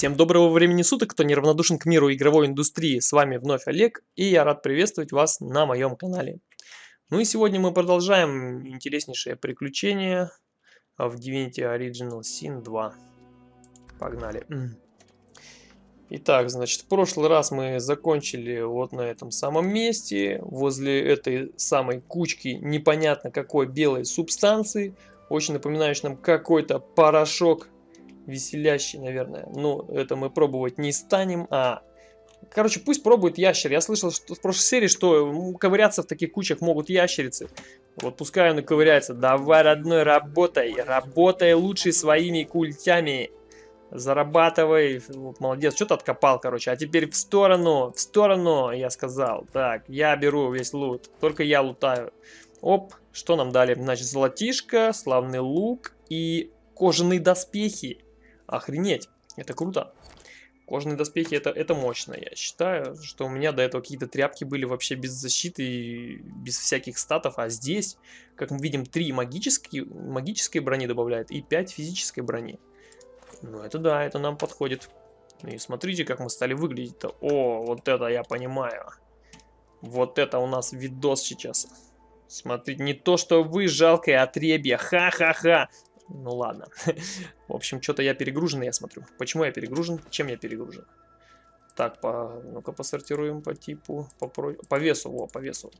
Всем доброго времени суток, кто неравнодушен к миру игровой индустрии. С вами вновь Олег, и я рад приветствовать вас на моем канале. Ну и сегодня мы продолжаем интереснейшее приключение в Divinity Original Sin 2. Погнали. Итак, значит, в прошлый раз мы закончили вот на этом самом месте, возле этой самой кучки непонятно какой белой субстанции, очень напоминающей нам какой-то порошок веселящий, наверное. Но это мы пробовать не станем. А, короче, пусть пробует ящер. Я слышал что в прошлой серии, что ковыряться в таких кучах могут ящерицы. Вот пускай он и ковыряется. Давай, родной, работай. Работай лучше своими культями. Зарабатывай. Вот, молодец, что-то откопал, короче. А теперь в сторону, в сторону, я сказал. Так, я беру весь лут. Только я лутаю. Оп, что нам дали? Значит, золотишко, славный лук и кожаные доспехи. Охренеть, это круто. Кожаные доспехи это, это мощно, я считаю, что у меня до этого какие-то тряпки были вообще без защиты и без всяких статов, а здесь, как мы видим, 3 магические, магической брони добавляет и 5 физической брони. Ну это да, это нам подходит. И смотрите, как мы стали выглядеть-то. О, вот это я понимаю. Вот это у нас видос сейчас. Смотрите, не то, что вы жалкое отребье. Ха-ха-ха. Ну ладно. В общем, что-то я перегружен, я смотрю. Почему я перегружен? Чем я перегружен? Так, по... ну-ка посортируем по типу, по, про... по весу, во, по весу.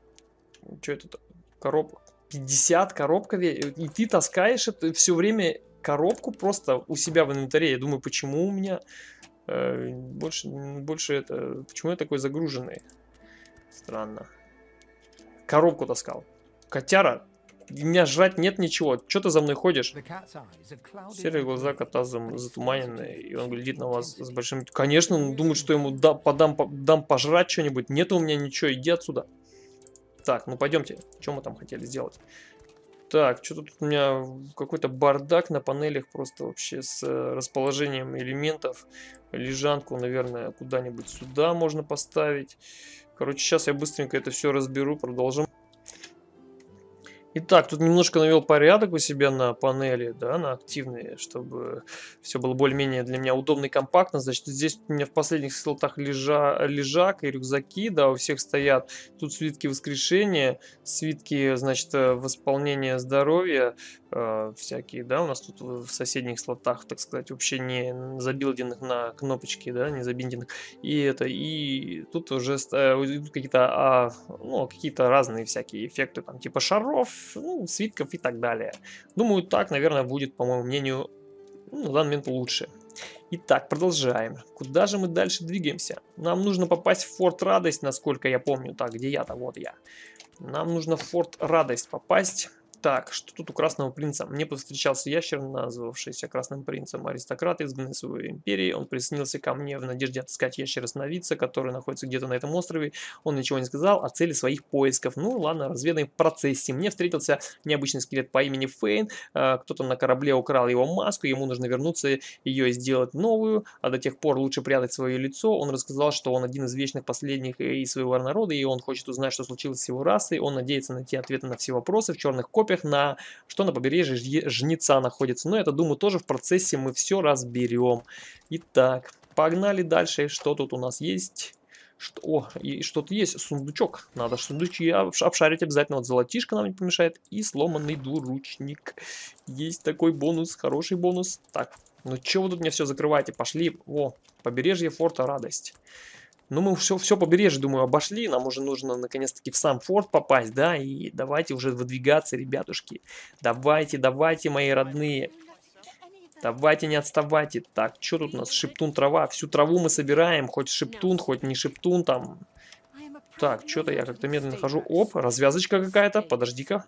Что это? Коробка. 50 коробка, и ты таскаешь это все время коробку просто у себя в инвентаре. Я думаю, почему у меня э, больше, больше это, почему я такой загруженный? Странно. Коробку таскал. Котяра, меня жрать нет ничего. Что ты за мной ходишь? Серые глаза кота затуманенные, и он глядит на вас с большим... Конечно, он думает, что ему да, подам, дам пожрать что-нибудь. Нет у меня ничего, иди отсюда. Так, ну пойдемте. Что мы там хотели сделать? Так, что тут у меня какой-то бардак на панелях просто вообще с э, расположением элементов. Лежанку, наверное, куда-нибудь сюда можно поставить. Короче, сейчас я быстренько это все разберу, продолжим. Итак, тут немножко навел порядок у себя на панели, да, на активные, чтобы все было более-менее для меня удобно и компактно. Значит, здесь у меня в последних слотах лежа, лежак и рюкзаки, да, у всех стоят. Тут свитки воскрешения, свитки, значит, э, восполнения здоровья, э, всякие, да, у нас тут в соседних слотах, так сказать, вообще не забилденных на кнопочки, да, не забинденных. И это, и тут уже э, какие-то, а, ну, какие-то разные всякие эффекты, там, типа шаров, ну, свитков и так далее. Думаю, так, наверное, будет, по моему мнению, ну, на данный момент лучше. Итак, продолжаем. Куда же мы дальше двигаемся? Нам нужно попасть в Форт Радость, насколько я помню. Так, где я-то? Вот я. Нам нужно в Форт Радость попасть. Так, что тут у Красного Принца? Мне повстречался ящер, назвавшийся Красным Принцем. Аристократ, изгнанный своей империи. Он присоединился ко мне в надежде отыскать ящера-сновидца, который находится где-то на этом острове. Он ничего не сказал о цели своих поисков. Ну ладно, разведаем в процессе. Мне встретился необычный скелет по имени Фейн. А, кто-то на корабле украл его маску, ему нужно вернуться ее и сделать новую, а до тех пор лучше прятать свое лицо. Он рассказал, что он один из вечных последних из своего народа, и он хочет узнать, что случилось с его расой. Он надеется найти ответы на все вопросы в черных копиях копиях, на что на побережье Жнеца находится. Но это, думаю, тоже в процессе мы все разберем. Итак, погнали дальше. Что тут у нас есть? Что, о, и что-то есть, сундучок. Надо сундучки обшарить обязательно. Вот золотишко нам не помешает. И сломанный двуручник. Есть такой бонус, хороший бонус. Так, ну что вы тут мне все закрываете? Пошли. О, побережье форта радость. Ну, мы все, все побережье, думаю, обошли. Нам уже нужно, наконец-таки, в сам форт попасть, да? И давайте уже выдвигаться, ребятушки. Давайте, давайте, мои родные. Давайте, не отставайте. Так, что тут у нас? Шептун трава. Всю траву мы собираем. Хоть шептун, хоть не шептун там. Так, что-то я как-то медленно хожу. Оп, развязочка какая-то. Подожди-ка.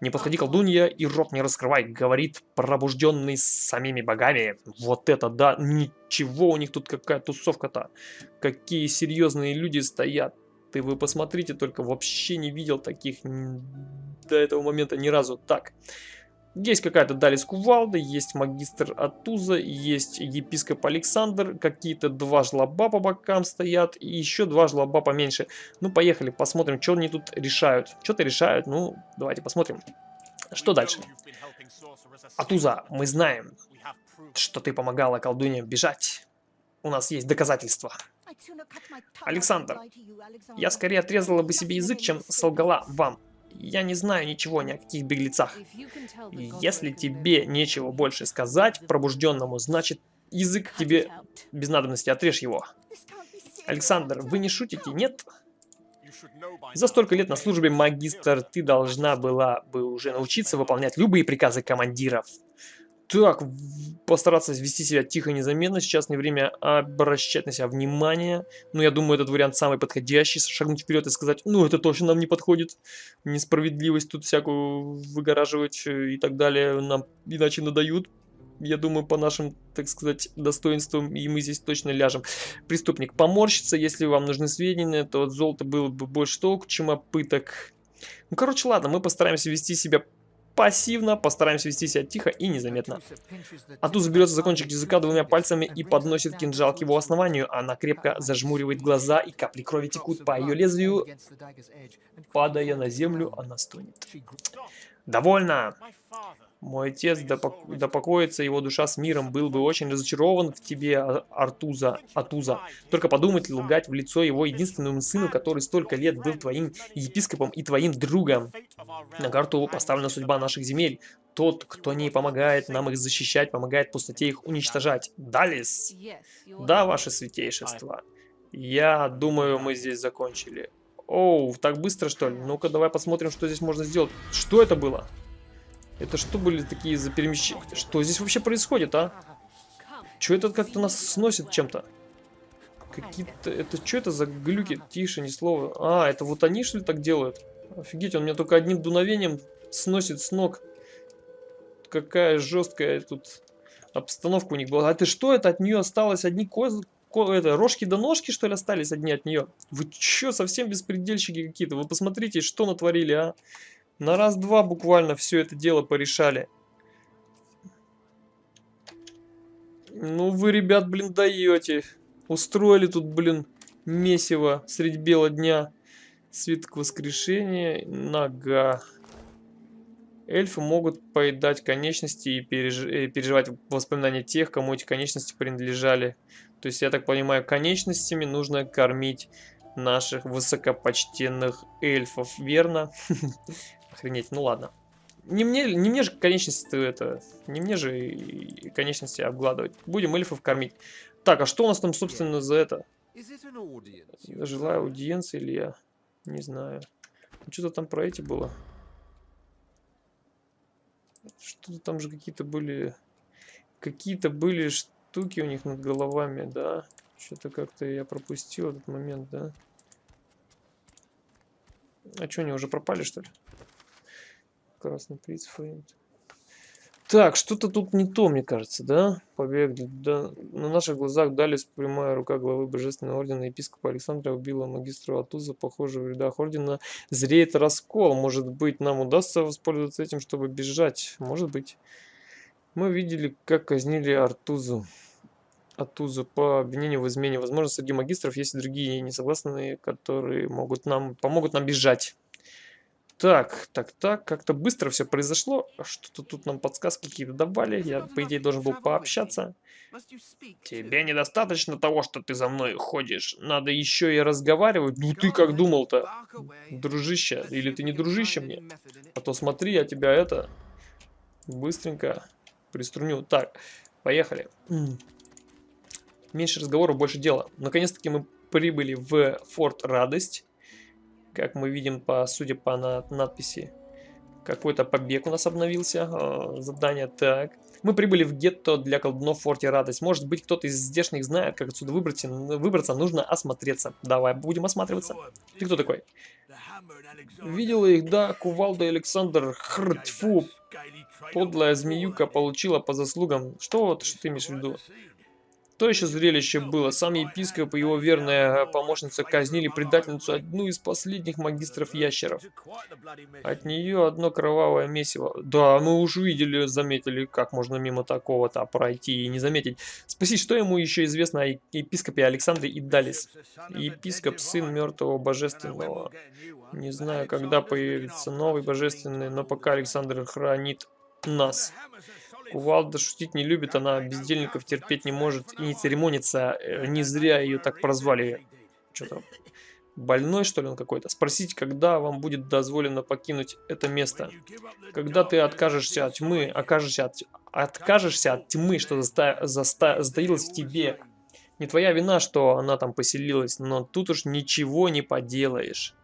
Не подходи, колдунья, и рот не раскрывай, говорит пробужденный самими богами. Вот это да, ничего у них тут какая тусовка-то. Какие серьезные люди стоят. Ты вы посмотрите, только вообще не видел таких до этого момента ни разу. Так, есть какая-то Далис Кувалда, есть магистр Атуза, есть епископ Александр, какие-то два жлоба по бокам стоят, и еще два жлоба поменьше. Ну, поехали, посмотрим, что они тут решают. Что-то решают, ну, давайте посмотрим. Что дальше? Атуза, мы знаем, что ты помогала колдуньям бежать. у нас есть доказательства. Александр, я скорее отрезала бы себе язык, чем солгала вам. Я не знаю ничего ни о каких беглецах. Если тебе нечего больше сказать пробужденному, значит язык тебе без надобности, отрежь его. Александр, вы не шутите, нет? За столько лет на службе, магистр, ты должна была бы уже научиться выполнять любые приказы командиров. Так, постараться вести себя тихо незаметно. Сейчас не время обращать на себя внимание. Но я думаю, этот вариант самый подходящий. Шагнуть вперед и сказать, ну это точно нам не подходит. Несправедливость тут всякую выгораживать э, и так далее. Нам иначе надают. Я думаю, по нашим, так сказать, достоинствам, и мы здесь точно ляжем. Преступник поморщится, если вам нужны сведения, то от золота было бы больше толку, чем от пыток. Ну, короче, ладно, мы постараемся вести себя пассивно, постараемся вести себя тихо и незаметно. А тут заберется за кончик языка двумя пальцами и подносит кинжал к его основанию. Она крепко зажмуривает глаза, и капли крови текут по ее лезвию. Падая на землю, она стонет. «Довольно!» Мой отец, да, пок да покоится его душа с миром, был бы очень разочарован в тебе, а, Артуза, Атуза. Только подумать лгать в лицо его единственному сыну, который столько лет был твоим епископом и твоим другом. На карту поставлена судьба наших земель. Тот, кто не помогает нам их защищать, помогает пустоте их уничтожать. Далис? Да, ваше святейшество. Я думаю, мы здесь закончили. Оу, так быстро что ли? Ну-ка, давай посмотрим, что здесь можно сделать. Что это было? Это что были такие за перемещения? Что здесь вообще происходит, а? Что это как-то нас сносит чем-то? Какие-то... Это что это за глюки? Тише, ни слова. А, это вот они что ли так делают? Офигеть, он меня только одним дуновением сносит с ног. Какая жесткая тут обстановка у них была. А ты что, это от нее осталось одни козы? это, рожки до ножки, что ли, остались одни от нее? Вы что, совсем беспредельщики какие-то? Вы посмотрите, что натворили, а? На раз-два буквально все это дело порешали. Ну вы, ребят, блин, даете. Устроили тут, блин, месиво средь бела дня. Свиток воскрешения, нога. Эльфы могут поедать конечности и, переж... и переживать воспоминания тех, кому эти конечности принадлежали. То есть, я так понимаю, конечностями нужно кормить наших высокопочтенных эльфов, верно? Охренеть, ну ладно. Не мне, не мне же конечности это, не мне же конечности обгладывать. Будем эльфов кормить. Так, а что у нас там, собственно, за это? Я желаю аудиенции или я? Не знаю. Что-то там про эти было. Что-то там же какие-то были... Какие-то были штуки у них над головами, да? Что-то как-то я пропустил этот момент, да? А что, они уже пропали, что ли? Красный приз Фейнт. Так, что-то тут не то, мне кажется, да? Побег. Да. На наших глазах дали прямая рука главы Божественного Ордена епископа Александра убила магистра Атуза. Похоже, в рядах Ордена зреет раскол. Может быть, нам удастся воспользоваться этим, чтобы бежать? Может быть. Мы видели, как казнили Артузу. Атузу по обвинению в измене. Возможно, среди магистров есть и другие несогласные, которые могут нам, помогут нам бежать. Так, так, так, как-то быстро все произошло. Что-то тут нам подсказки какие-то давали. Я, по идее, должен был пообщаться. Тебе недостаточно того, что ты за мной ходишь. Надо еще и разговаривать. Ну ты как думал-то, дружище? Или ты не дружище мне? А то смотри, я тебя это быстренько приструню. Так, поехали. Меньше разговоров, больше дела. Наконец-таки мы прибыли в Форт Радость. Как мы видим, по, судя по на, надписи, какой-то побег у нас обновился. Э, задание так. Мы прибыли в гетто для колдунов в форте Радость. Может быть, кто-то из здешних знает, как отсюда выбраться. Выбраться нужно осмотреться. Давай, будем осматриваться. Ты кто такой? Видела их, да, Кувалда Александр Хртфу. Подлая змеюка получила по заслугам. Что что ты имеешь в виду? То еще зрелище было. Сам епископ и его верная помощница казнили предательницу одну из последних магистров ящеров. От нее одно кровавое месиво. Да, мы уже видели, заметили, как можно мимо такого-то пройти и не заметить. Спроси, что ему еще известно о епископе Александре Идалис? Епископ, сын мертвого божественного. Не знаю, когда появится новый божественный, но пока Александр хранит нас. Кувалда шутить не любит, она бездельников терпеть не может и не церемонится. Э, не зря ее так прозвали. Что-то больной, что ли, он какой-то. Спросите, когда вам будет дозволено покинуть это место. Когда ты откажешься от тьмы, окажешься от, откажешься от тьмы, что заста, заста, затаилось в тебе. Не твоя вина, что она там поселилась, но тут уж ничего не поделаешь.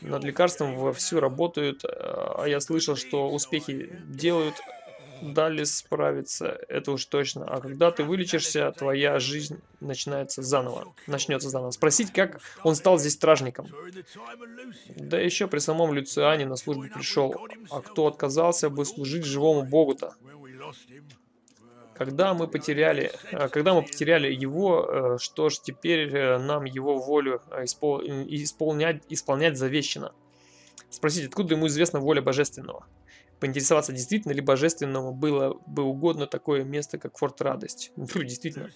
Над лекарством вовсю работают, а я слышал, что успехи делают, дали справиться, это уж точно. А когда ты вылечишься, твоя жизнь начинается заново, начнется заново. Спросить, как он стал здесь стражником. Да еще при самом Люциане на службу пришел. А кто отказался бы служить живому богу-то? Когда мы потеряли, э, когда мы потеряли его, э, что ж, теперь э, нам его волю исполнять, исполнять завещено. Спросите, откуда ему известна воля божественного? Поинтересоваться, действительно ли божественному было бы угодно такое место, как Форт Радость. Ну, действительно.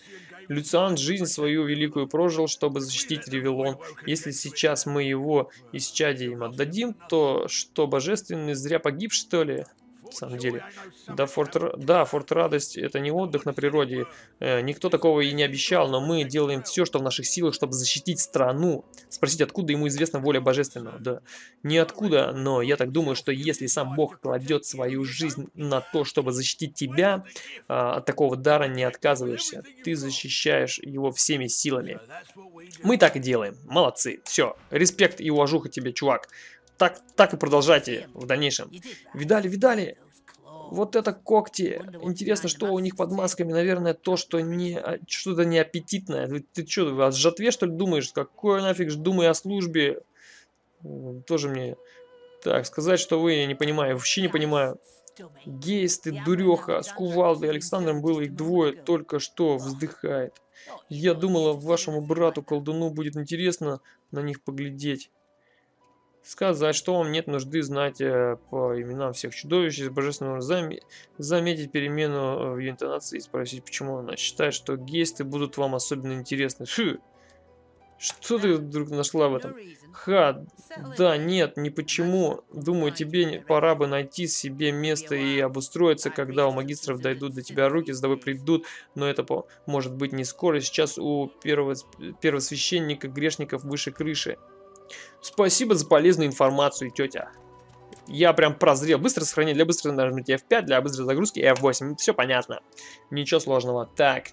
Люциан жизнь свою великую прожил, чтобы защитить Ревелон. Если сейчас мы его исчадием отдадим, то что, божественный зря погиб, что ли? На самом деле. Да, Форт, да, Форт Радость это не отдых на природе. Э, никто такого и не обещал, но мы делаем все, что в наших силах, чтобы защитить страну. Спросить, откуда ему известна воля божественного? Да, ниоткуда, но я так думаю, что если сам Бог кладет свою жизнь на то, чтобы защитить тебя, э, от такого дара не отказываешься. Ты защищаешь его всеми силами. Мы так и делаем. Молодцы. Все. Респект и уважуха тебе, чувак так, так и продолжайте в дальнейшем. Видали, видали? Вот это когти. Интересно, что у них под масками. Наверное, то, что не а, что-то неаппетитное. Ты, ты что, о жатве, что ли, думаешь? Какое нафиг думай о службе? Тоже мне... Так, сказать, что вы, я не понимаю, вообще не понимаю. Гейс, ты дуреха, с кувалдой Александром было их двое, только что вздыхает. Я думала, вашему брату-колдуну будет интересно на них поглядеть сказать, что вам нет нужды знать э, по именам всех чудовищ из божественного зам... заметить перемену э, в ее интонации и спросить, почему она считает, что гесты будут вам особенно интересны. Фу! Что ты вдруг нашла в этом? Ха, да, нет, не почему. Думаю, тебе пора бы найти себе место и обустроиться, когда у магистров дойдут до тебя руки, с тобой придут, но это может быть не скоро. Сейчас у первого, первосвященника грешников выше крыши. Спасибо за полезную информацию, тетя. Я прям прозрел. Быстро сохранить для быстрой нажмите F5, для быстрой загрузки F8. Все понятно. Ничего сложного. Так.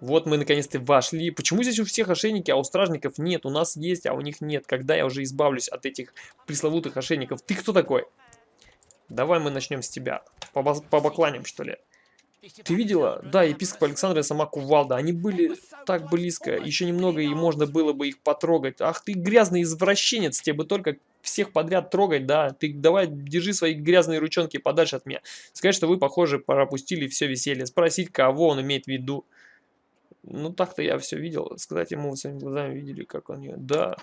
Вот мы наконец-то вошли. Почему здесь у всех ошейники, а у стражников нет? У нас есть, а у них нет. Когда я уже избавлюсь от этих пресловутых ошейников? Ты кто такой? Давай мы начнем с тебя. Побакланим, что ли? Ты видела? Да, епископ Александра и сама Кувалда. Они были так близко. Еще немного, и можно было бы их потрогать. Ах ты грязный извращенец. Тебе бы только всех подряд трогать, да? Ты давай держи свои грязные ручонки подальше от меня. Сказать, что вы, похоже, пропустили все веселье. Спросить, кого он имеет в виду. Ну, так-то я все видел. Сказать ему, своими глазами видели, как он ее... Да.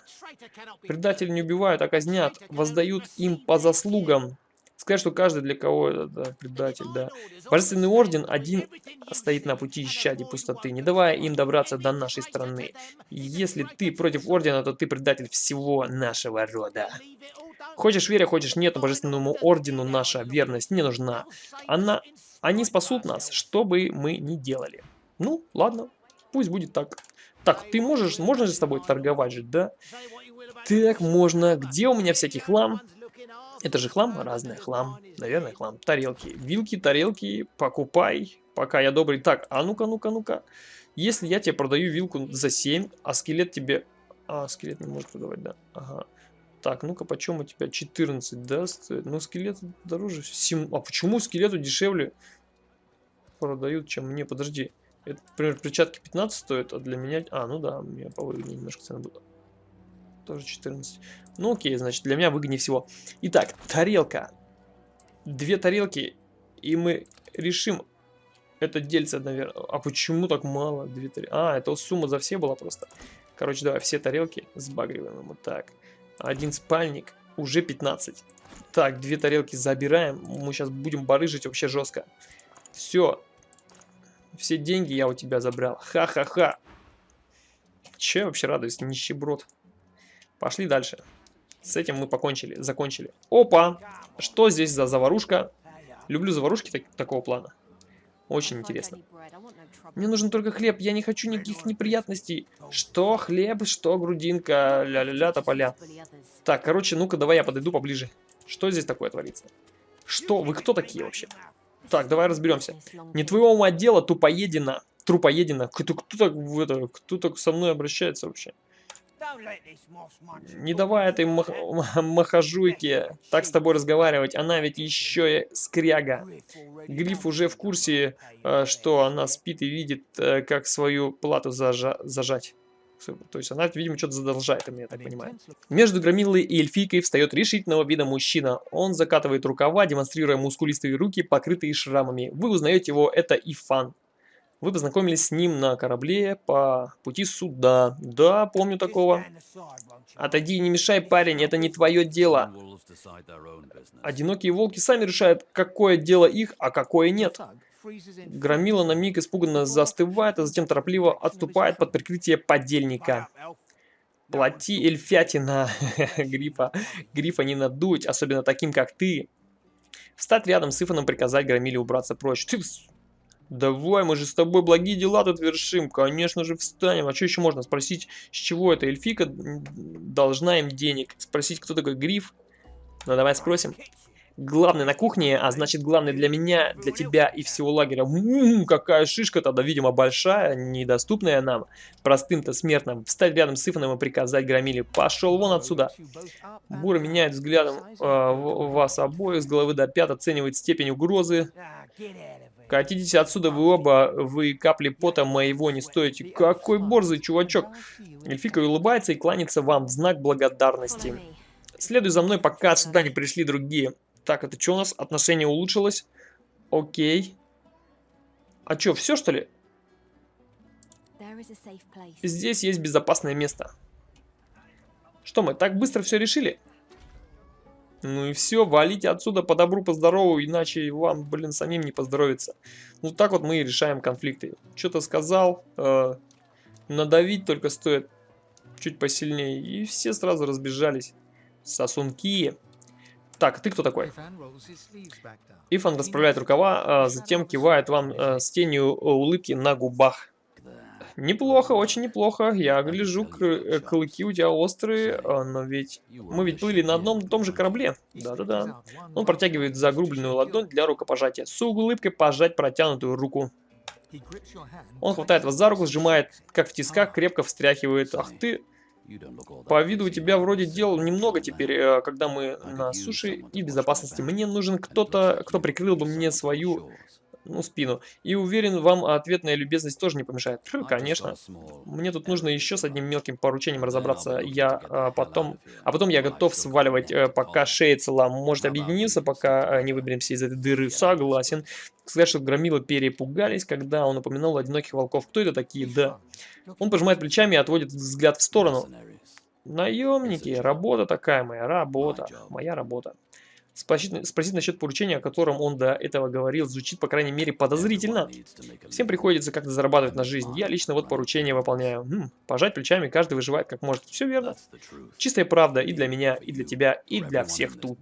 Предатели не убивают, а казнят. Воздают им по заслугам. Сказать, что каждый для кого это да, предатель, да. Божественный орден один стоит на пути исчадий пустоты, не давая им добраться до нашей страны. Если ты против ордена, то ты предатель всего нашего рода. Хочешь веря, хочешь нет, божественному ордену наша верность не нужна. Она, они спасут нас, что бы мы ни делали. Ну, ладно, пусть будет так. Так, ты можешь, можно же с тобой торговать же, да? Так, можно. Где у меня всякий хлам? Это же хлам? Разный хлам. Наверное, хлам. Тарелки. Вилки, тарелки. Покупай. Пока я добрый. Так, а ну-ка, ну-ка, ну-ка. Если я тебе продаю вилку за 7, а скелет тебе... А, скелет не может продавать, да. Ага. Так, ну-ка, почем у тебя 14, да, стоит? Ну, скелет дороже. 7... А почему скелету дешевле продают, чем мне? Подожди. Это, например, перчатки 15 стоят, а для меня... А, ну да, мне повыгоднее немножко цена будет. Тоже 14. Ну окей, значит, для меня выгоднее всего. Итак, тарелка. Две тарелки, и мы решим это дельце, наверное. А почему так мало? Две тарелки. А, это сумма за все была просто. Короче, давай все тарелки сбагриваем ему. Так, один спальник, уже 15. Так, две тарелки забираем. Мы сейчас будем барыжить вообще жестко. Все. Все деньги я у тебя забрал. Ха-ха-ха. Че вообще радуюсь, нищеброд. Пошли дальше. С этим мы покончили, закончили. Опа! Что здесь за заварушка? Люблю заварушки так такого плана. Очень интересно. Мне нужен только хлеб, я не хочу никаких неприятностей. Что хлеб, что грудинка, ля-ля-ля, тополя. Так, короче, ну-ка, давай я подойду поближе. Что здесь такое творится? Что? Вы кто такие вообще? Так, давай разберемся. Не твоего ума дело, тупоедина. Трупоедина. Кто, кто, так, это, кто так со мной обращается вообще? Не давай этой мах махажуйке так с тобой разговаривать, она ведь еще и скряга. Гриф уже в курсе, э, что она спит и видит, э, как свою плату зажа зажать. То есть она, видимо, что-то задолжает, я так понимаю. Между Громилой и Эльфийкой встает решительного вида мужчина. Он закатывает рукава, демонстрируя мускулистые руки, покрытые шрамами. Вы узнаете его, это Ифан. Вы познакомились с ним на корабле по пути суда. Да, помню такого. Отойди, не мешай, парень, это не твое дело. Одинокие волки сами решают, какое дело их, а какое нет. Громила на миг испуганно застывает, а затем торопливо отступает под прикрытие подельника. Плати эльфятина, грифа. Грифа не надуть, особенно таким, как ты. Встать рядом с Ифаном, приказать Громиле убраться прочь. Ты Давай, мы же с тобой благие дела тут вершим. Конечно же встанем. А что еще можно? Спросить, с чего эта эльфика должна им денег? Спросить, кто такой Гриф? Ну давай спросим. Главный на кухне, а значит главный для меня, для тебя и всего лагеря. Ммм, какая шишка тогда, видимо, большая, недоступная нам, простым-то смертным. Встать рядом с Ифаном и приказать Громиле. Пошел вон отсюда. Бур меняет взглядом э, вас обоих с головы до пят, оценивает степень угрозы. Катитесь отсюда вы оба, вы капли пота моего не стоите. Какой борзый чувачок. Эльфика улыбается и кланяется вам в знак благодарности. Следуй за мной, пока сюда не пришли другие. Так, это что у нас? Отношение улучшилось. Окей. А что, все что ли? Здесь есть безопасное место. Что мы, так быстро все решили? Ну и все, валите отсюда по добру, по здорову, иначе вам, блин, самим не поздоровится. Ну так вот мы и решаем конфликты. Что-то сказал, э, надавить только стоит чуть посильнее, и все сразу разбежались. Сосунки. Так, ты кто такой? Ифан расправляет рукава, а затем кивает вам э, с тенью улыбки на губах. Неплохо, очень неплохо. Я гляжу, э, клыки у тебя острые, а, но ведь мы ведь плыли на одном и том же корабле. Да-да-да. Он протягивает загрубленную ладонь для рукопожатия. С улыбкой пожать протянутую руку. Он хватает вас за руку, сжимает, как в тисках, крепко встряхивает. Ах ты... По виду у тебя вроде дел немного теперь, э, когда мы на суше и безопасности. Мне нужен кто-то, кто прикрыл бы мне свою ну, спину. И уверен, вам ответная любезность тоже не помешает. Конечно. Мне тут нужно еще с одним мелким поручением разобраться. Я а, потом... А потом я готов сваливать, а, пока шея цела. Может объединиться, пока а, не выберемся из этой дыры. Согласен. Сказать, что громилы перепугались, когда он упомянул одиноких волков. Кто это такие? Да. Он пожимает плечами и отводит взгляд в сторону. Наемники, работа такая моя, работа, моя работа. Спросить, спросить насчет поручения, о котором он до этого говорил, звучит, по крайней мере, подозрительно. Всем приходится как-то зарабатывать на жизнь. Я лично вот поручение выполняю. Хм, пожать плечами, каждый выживает как может. Все верно. Чистая правда и для меня, и для тебя, и для всех тут.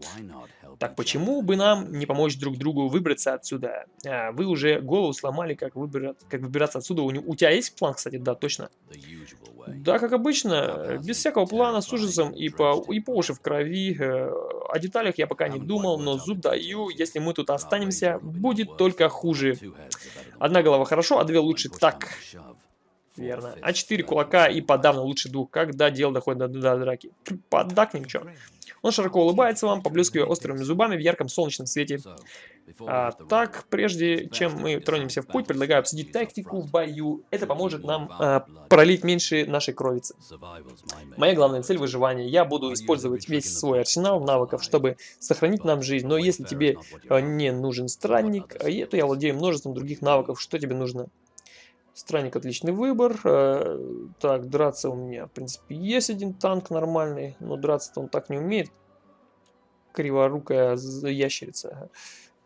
Так почему бы нам не помочь друг другу выбраться отсюда? А, вы уже голову сломали, как, выбирать, как выбираться отсюда. У, у тебя есть план, кстати? Да, точно. Да, как обычно, без всякого плана, с ужасом и по, и по уши в крови. Э, о деталях я пока не думал, но зуб даю, если мы тут останемся, будет только хуже. Одна голова хорошо, а две лучше. Так, верно. А четыре кулака и подавно лучше двух, когда дело доходит до, до драки. Поддакнем, чё. Он широко улыбается вам, поблескивая острыми зубами в ярком солнечном свете. А, так, прежде чем мы тронемся в путь, предлагаю обсудить тактику в бою. Это поможет нам а, пролить меньше нашей кровицы. Моя главная цель выживания. Я буду использовать весь свой арсенал навыков, чтобы сохранить нам жизнь. Но если тебе а, не нужен странник, то я владею множеством других навыков. Что тебе нужно? Странник отличный выбор. Э, так, драться у меня, в принципе, есть один танк нормальный, но драться-то он так не умеет. Криворукая ящерица.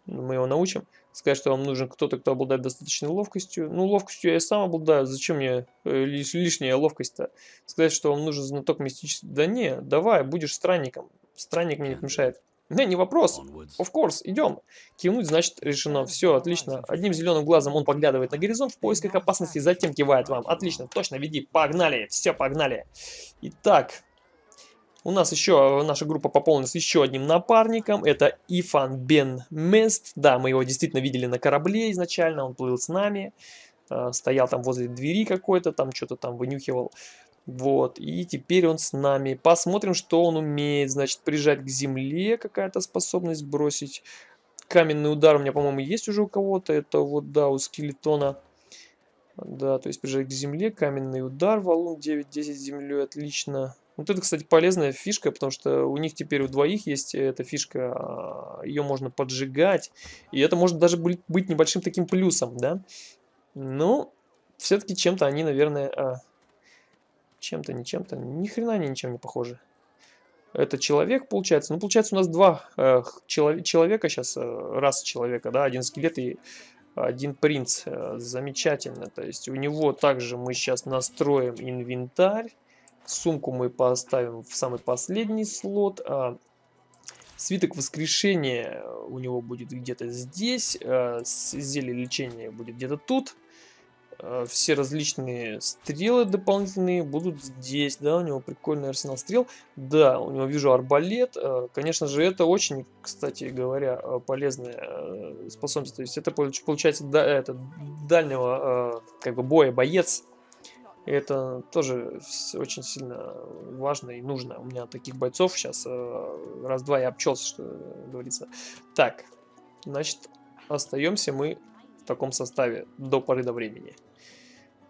Мы его научим. Сказать, что вам нужен кто-то, кто обладает достаточной ловкостью. Ну, ловкостью я и сам обладаю. Зачем мне э, лиш лишняя ловкость-то? Сказать, что вам нужен знаток мистический. Да не, давай, будешь странником. Странник мне не помешает. Не, не вопрос. Of course, идем. Кивнуть, значит, решено. Все, отлично. Одним зеленым глазом он поглядывает на горизонт в поисках опасности, затем кивает вам. Отлично, точно, веди. Погнали. Все, погнали. Итак, у нас еще, наша группа пополнилась еще одним напарником. Это Ифан Бен Мест. Да, мы его действительно видели на корабле изначально. Он плыл с нами. Э, стоял там возле двери какой-то, там что-то там вынюхивал. Вот, и теперь он с нами. Посмотрим, что он умеет. Значит, прижать к земле какая-то способность бросить. Каменный удар у меня, по-моему, есть уже у кого-то. Это вот, да, у скелетона. Да, то есть прижать к земле, каменный удар, валун 9-10 землей, отлично. Вот это, кстати, полезная фишка, потому что у них теперь у двоих есть эта фишка, а, ее можно поджигать. И это может даже быть небольшим таким плюсом, да. Ну, все-таки чем-то они, наверное, а, чем-то, не чем-то. Ни хрена они ничем не похожи. Это человек, получается. Ну, получается, у нас два э, челов человека сейчас, э, раз человека, да, один скелет и один принц. Э, замечательно. То есть у него также мы сейчас настроим инвентарь. Сумку мы поставим в самый последний слот. А свиток воскрешения у него будет где-то здесь. А зелье лечения будет где-то тут. Э, все различные стрелы дополнительные будут здесь, да, у него прикольный арсенал стрел. Да, у него вижу арбалет, э, конечно же, это очень, кстати говоря, э, полезная способность. То есть это получается да, это дальнего как бы боя боец. Это тоже очень сильно важно и нужно. У меня таких бойцов сейчас раз-два я обчелся, что говорится. Так, значит, остаемся мы в таком составе до поры до времени.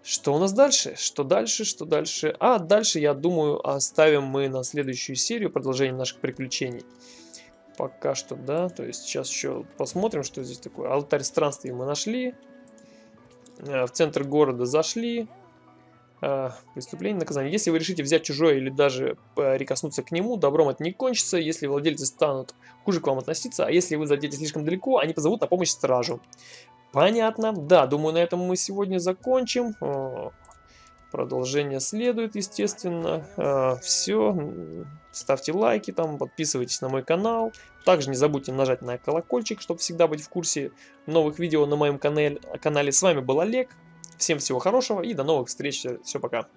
Что у нас дальше? Что дальше? Что дальше? А, дальше, я думаю, оставим мы на следующую серию продолжение наших приключений. Пока что, да. То есть сейчас еще посмотрим, что здесь такое. Алтарь странствий мы нашли. Э, в центр города зашли. Э, преступление, наказание. Если вы решите взять чужое или даже прикоснуться к нему, добром это не кончится. Если владельцы станут хуже к вам относиться, а если вы зайдете слишком далеко, они позовут на помощь стражу. Понятно. Да, думаю, на этом мы сегодня закончим. Продолжение следует, естественно. А, Все. Ставьте лайки там, подписывайтесь на мой канал. Также не забудьте нажать на колокольчик, чтобы всегда быть в курсе новых видео на моем канале. С вами был Олег. Всем всего хорошего и до новых встреч. Все, пока.